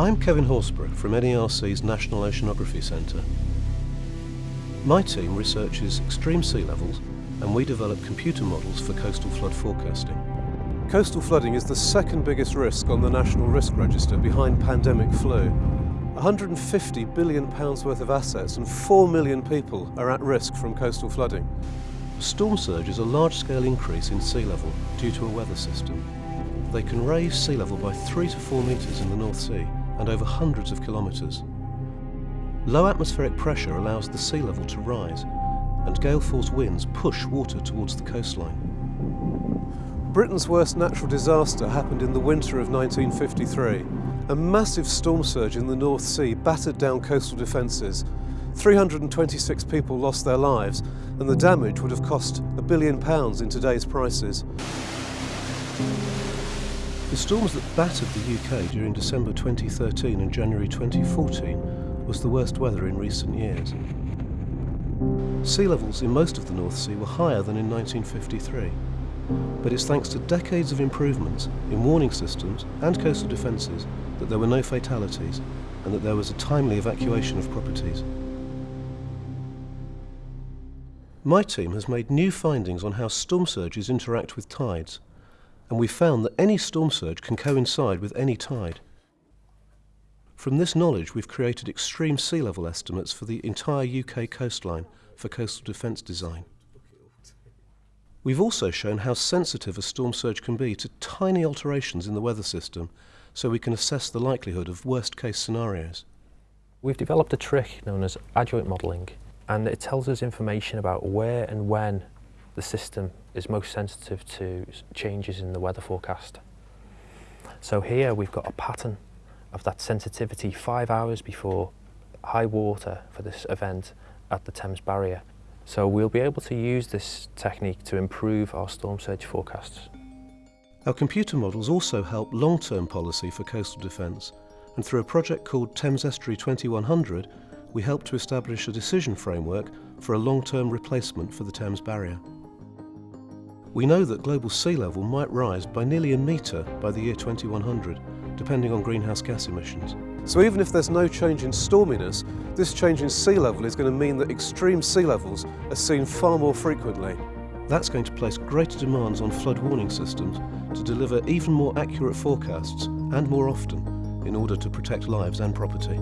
I'm Kevin Horsburgh from NERC's National Oceanography Centre. My team researches extreme sea levels and we develop computer models for coastal flood forecasting. Coastal flooding is the second biggest risk on the National Risk Register behind pandemic flu. 150 billion pounds worth of assets and 4 million people are at risk from coastal flooding. Storm surge is a large-scale increase in sea level due to a weather system. They can raise sea level by 3 to 4 metres in the North Sea and over hundreds of kilometres. Low atmospheric pressure allows the sea level to rise and gale force winds push water towards the coastline. Britain's worst natural disaster happened in the winter of 1953. A massive storm surge in the North Sea battered down coastal defences. 326 people lost their lives and the damage would have cost a billion pounds in today's prices. The storms that battered the UK during December 2013 and January 2014 was the worst weather in recent years. Sea levels in most of the North Sea were higher than in 1953, but it's thanks to decades of improvements in warning systems and coastal defences that there were no fatalities and that there was a timely evacuation of properties. My team has made new findings on how storm surges interact with tides and we found that any storm surge can coincide with any tide. From this knowledge, we've created extreme sea level estimates for the entire UK coastline for coastal defence design. We've also shown how sensitive a storm surge can be to tiny alterations in the weather system so we can assess the likelihood of worst case scenarios. We've developed a trick known as adjoint modelling and it tells us information about where and when the system is most sensitive to changes in the weather forecast. So here we've got a pattern of that sensitivity five hours before high water for this event at the Thames Barrier. So we'll be able to use this technique to improve our storm surge forecasts. Our computer models also help long-term policy for coastal defence and through a project called Thames Estuary 2100 we help to establish a decision framework for a long-term replacement for the Thames Barrier. We know that global sea level might rise by nearly a metre by the year 2100, depending on greenhouse gas emissions. So even if there's no change in storminess, this change in sea level is going to mean that extreme sea levels are seen far more frequently. That's going to place greater demands on flood warning systems to deliver even more accurate forecasts and more often in order to protect lives and property.